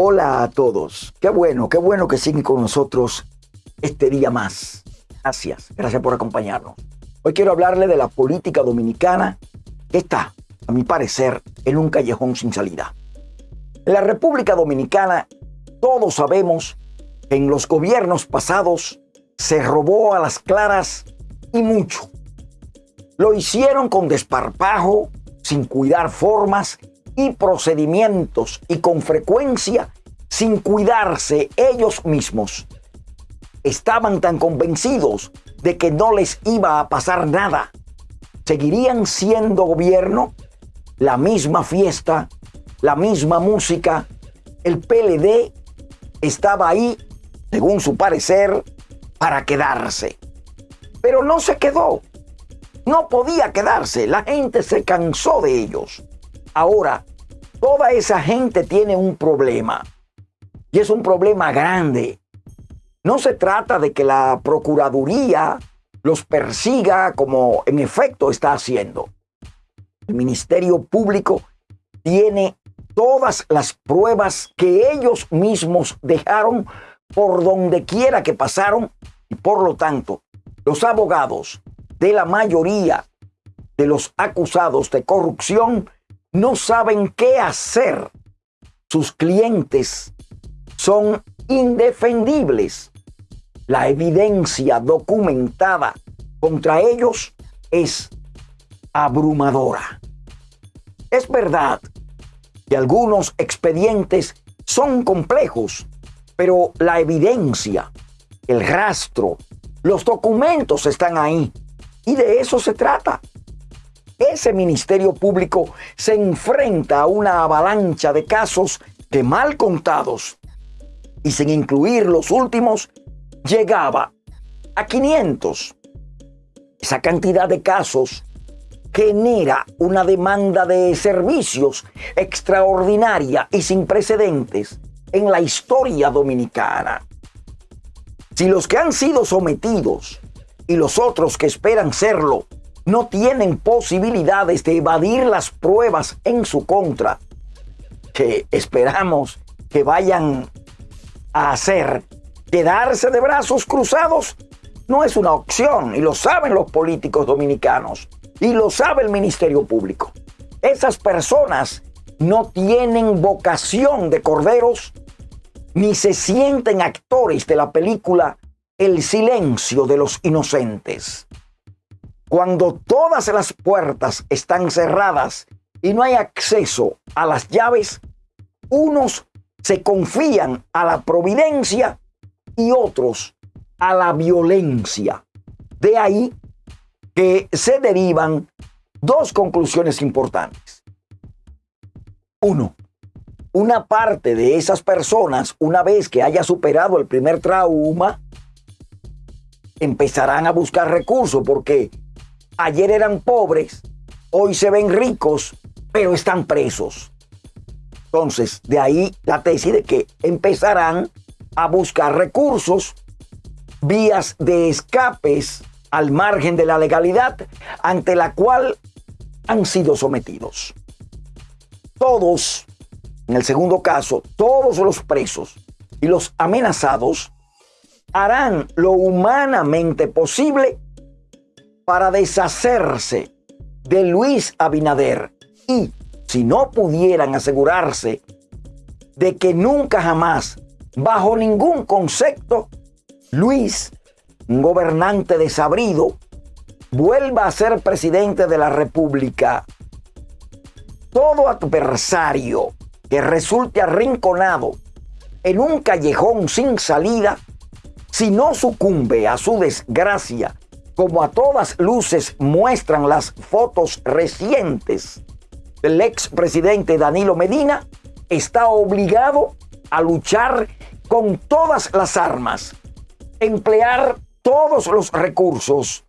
Hola a todos. Qué bueno, qué bueno que siguen con nosotros este día más. Gracias, gracias por acompañarnos. Hoy quiero hablarle de la política dominicana que está, a mi parecer, en un callejón sin salida. En la República Dominicana, todos sabemos en los gobiernos pasados se robó a las claras y mucho. Lo hicieron con desparpajo, sin cuidar formas y procedimientos y con frecuencia sin cuidarse ellos mismos. Estaban tan convencidos de que no les iba a pasar nada. Seguirían siendo gobierno, la misma fiesta, la misma música. El PLD estaba ahí, según su parecer, para quedarse. Pero no se quedó. No podía quedarse. La gente se cansó de ellos. Ahora, toda esa gente tiene un problema. Y es un problema grande. No se trata de que la Procuraduría los persiga como en efecto está haciendo. El Ministerio Público tiene todas las pruebas que ellos mismos dejaron por donde quiera que pasaron y por lo tanto los abogados de la mayoría de los acusados de corrupción no saben qué hacer. Sus clientes son indefendibles. La evidencia documentada contra ellos es abrumadora. Es verdad que algunos expedientes son complejos, pero la evidencia, el rastro, los documentos están ahí. Y de eso se trata ese Ministerio Público se enfrenta a una avalancha de casos que mal contados y sin incluir los últimos, llegaba a 500. Esa cantidad de casos genera una demanda de servicios extraordinaria y sin precedentes en la historia dominicana. Si los que han sido sometidos y los otros que esperan serlo no tienen posibilidades de evadir las pruebas en su contra, que esperamos que vayan a hacer, quedarse de brazos cruzados, no es una opción y lo saben los políticos dominicanos y lo sabe el Ministerio Público. Esas personas no tienen vocación de corderos ni se sienten actores de la película El silencio de los inocentes. Cuando todas las puertas están cerradas y no hay acceso a las llaves, unos se confían a la providencia y otros a la violencia. De ahí que se derivan dos conclusiones importantes. Uno, una parte de esas personas, una vez que haya superado el primer trauma, empezarán a buscar recursos porque ayer eran pobres, hoy se ven ricos, pero están presos. Entonces, de ahí la tesis de que empezarán a buscar recursos, vías de escapes al margen de la legalidad ante la cual han sido sometidos. Todos, en el segundo caso, todos los presos y los amenazados harán lo humanamente posible para deshacerse de Luis Abinader. Y, si no pudieran asegurarse de que nunca jamás, bajo ningún concepto, Luis, un gobernante desabrido, vuelva a ser presidente de la República, todo adversario que resulte arrinconado en un callejón sin salida, si no sucumbe a su desgracia como a todas luces muestran las fotos recientes del expresidente Danilo Medina, está obligado a luchar con todas las armas, emplear todos los recursos,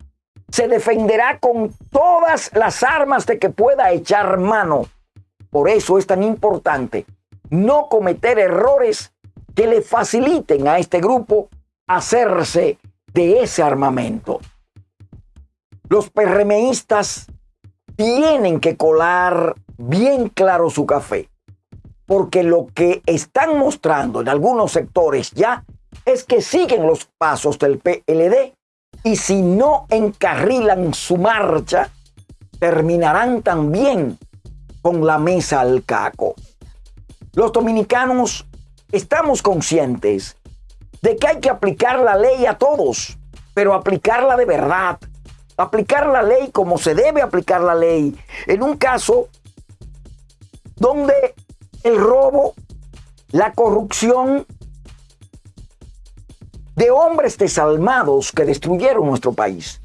se defenderá con todas las armas de que pueda echar mano. Por eso es tan importante no cometer errores que le faciliten a este grupo hacerse de ese armamento. Los PRMistas tienen que colar bien claro su café. porque lo que están mostrando en algunos sectores ya es que siguen los pasos del PLD y si no encarrilan su marcha, terminarán también con la mesa al caco. Los dominicanos estamos conscientes de que hay que aplicar la ley a todos, pero aplicarla de verdad, aplicar la ley como se debe aplicar la ley. En un caso donde el robo, la corrupción de hombres desalmados que destruyeron nuestro país.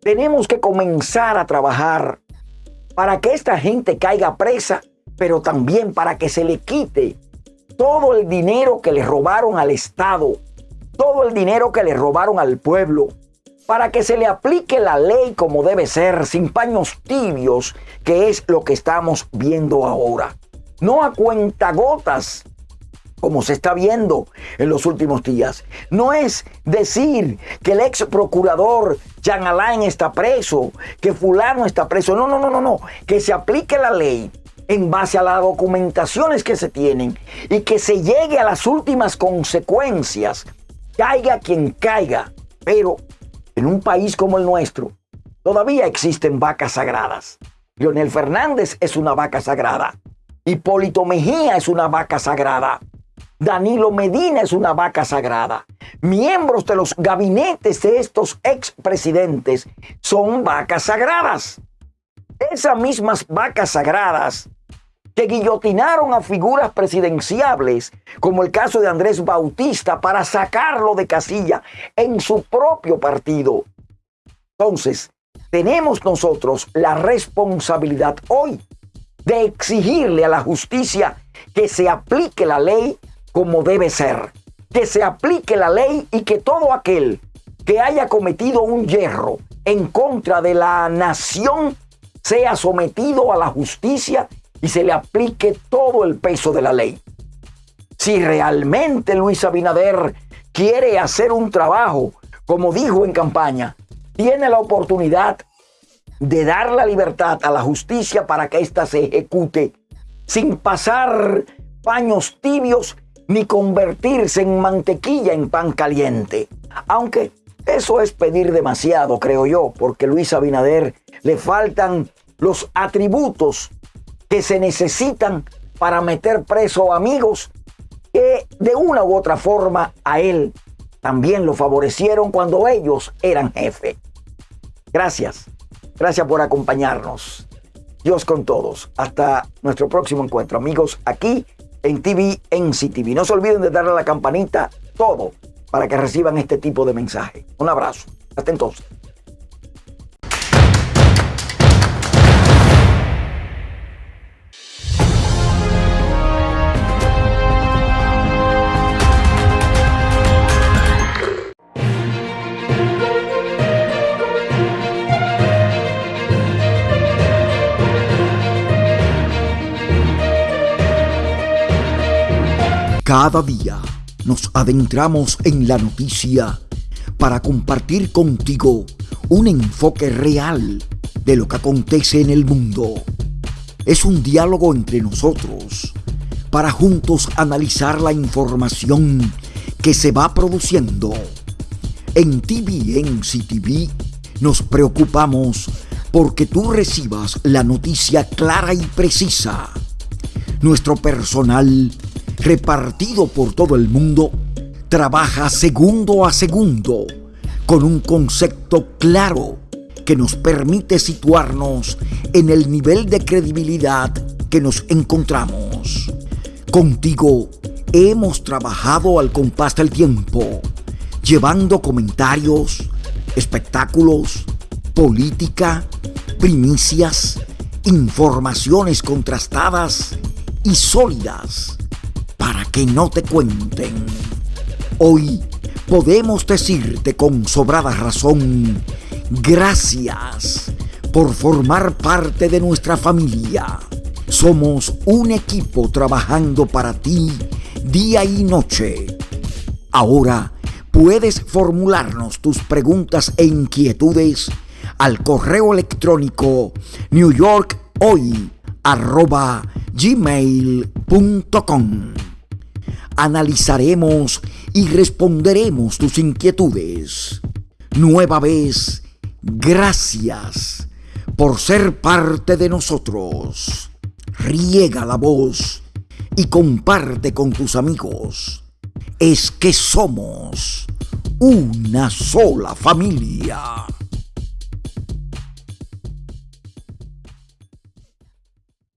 Tenemos que comenzar a trabajar para que esta gente caiga presa, pero también para que se le quite todo el dinero que le robaron al Estado, todo el dinero que le robaron al pueblo, para que se le aplique la ley como debe ser, sin paños tibios, que es lo que estamos viendo ahora. No a cuentagotas, como se está viendo en los últimos días. No es decir que el ex procurador Jean Alain está preso, que fulano está preso. No, no, no, no, no. Que se aplique la ley en base a las documentaciones que se tienen y que se llegue a las últimas consecuencias, caiga quien caiga. Pero en un país como el nuestro, todavía existen vacas sagradas. Leonel Fernández es una vaca sagrada. Hipólito Mejía es una vaca sagrada. Danilo Medina es una vaca sagrada. Miembros de los gabinetes de estos expresidentes son vacas sagradas. Esas mismas vacas sagradas que guillotinaron a figuras presidenciables, como el caso de Andrés Bautista, para sacarlo de casilla en su propio partido. Entonces, tenemos nosotros la responsabilidad hoy de exigirle a la justicia que se aplique la ley como debe ser, que se aplique la ley y que todo aquel que haya cometido un hierro en contra de la nación sea sometido a la justicia y se le aplique todo el peso de la ley. Si realmente Luis Abinader quiere hacer un trabajo, como dijo en campaña, tiene la oportunidad de dar la libertad a la justicia para que ésta se ejecute sin pasar paños tibios ni convertirse en mantequilla en pan caliente. Aunque eso es pedir demasiado, creo yo, porque Luis Abinader le faltan los atributos que se necesitan para meter preso amigos que de una u otra forma a él también lo favorecieron cuando ellos eran jefe. Gracias, gracias por acompañarnos. Dios con todos. Hasta nuestro próximo encuentro, amigos, aquí en TV, en CTV. No se olviden de darle a la campanita todo para que reciban este tipo de mensaje. Un abrazo. Hasta entonces. Cada día nos adentramos en la noticia para compartir contigo un enfoque real de lo que acontece en el mundo. Es un diálogo entre nosotros para juntos analizar la información que se va produciendo. En TVNC TV nos preocupamos porque tú recibas la noticia clara y precisa. Nuestro personal repartido por todo el mundo, trabaja segundo a segundo con un concepto claro que nos permite situarnos en el nivel de credibilidad que nos encontramos. Contigo hemos trabajado al compás del tiempo, llevando comentarios, espectáculos, política, primicias, informaciones contrastadas y sólidas para que no te cuenten. Hoy podemos decirte con sobrada razón, gracias por formar parte de nuestra familia. Somos un equipo trabajando para ti día y noche. Ahora puedes formularnos tus preguntas e inquietudes al correo electrónico newyorkhoy.com gmail.com. Analizaremos y responderemos tus inquietudes. Nueva vez, gracias por ser parte de nosotros. Riega la voz y comparte con tus amigos. Es que somos una sola familia.